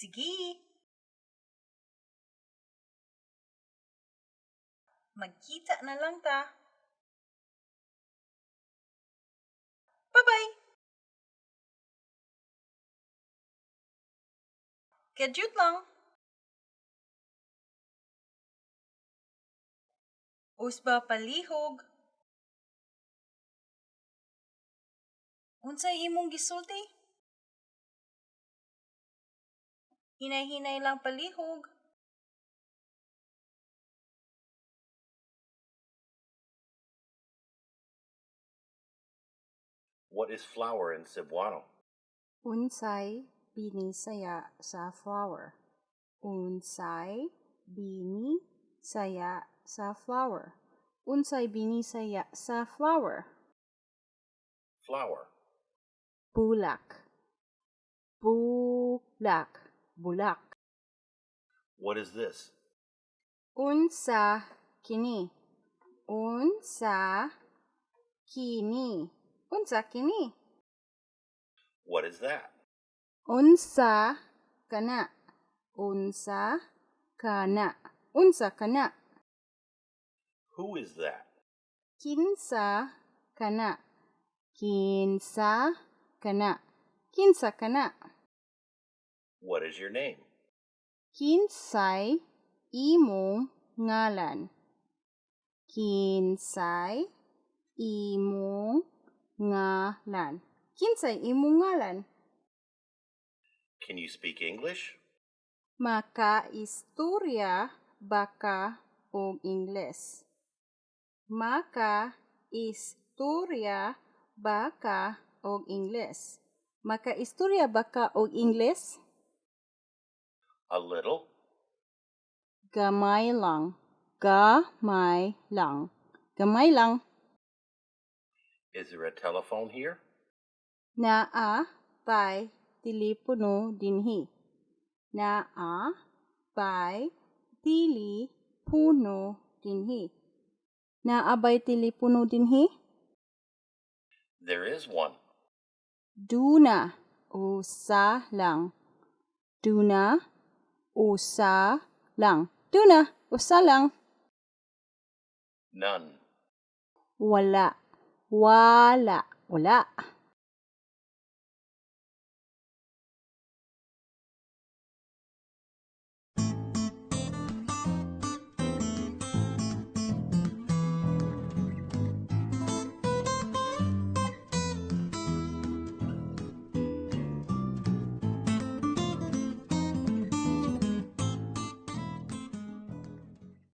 Sige. Magkita na lang ta. Bye-bye. Kadyut lang. Usba palihog. Unsay imong gisulti? Hinay-hinay lang palihog. What is flower in Cebuano? Unsay binisaya sa flower. Unsay bini saya sa flower. Unsay binisaya sa flower. Flower. Bulak. Bulak. Bulak. What is this? Unsa kini. Unsa kini. Unsa kini. What is that? Unsa kana. Unsa kana. Unsa kana. Who is that? Kinsa kana. Kinsa kana. Kinsa kana. What is your name? Kinsay imong ngalan. Kinsay imong ngalan. Kinsay imong ngalan. Can you speak English? Makaistorya baka og Ingles. Makaistorya baka og Ingles. Makaistorya baka og Ingles? A little? Gamay lang. Gamay lang. Gamay lang. Is there a telephone here? Naa pay telepono dinhi. Naa pay telepono dinhi. Naa bay telepono dinhi? There is one. Duna usa lang. Duna usa lang. Duna usa lang. None. Wala. Wala. Wala.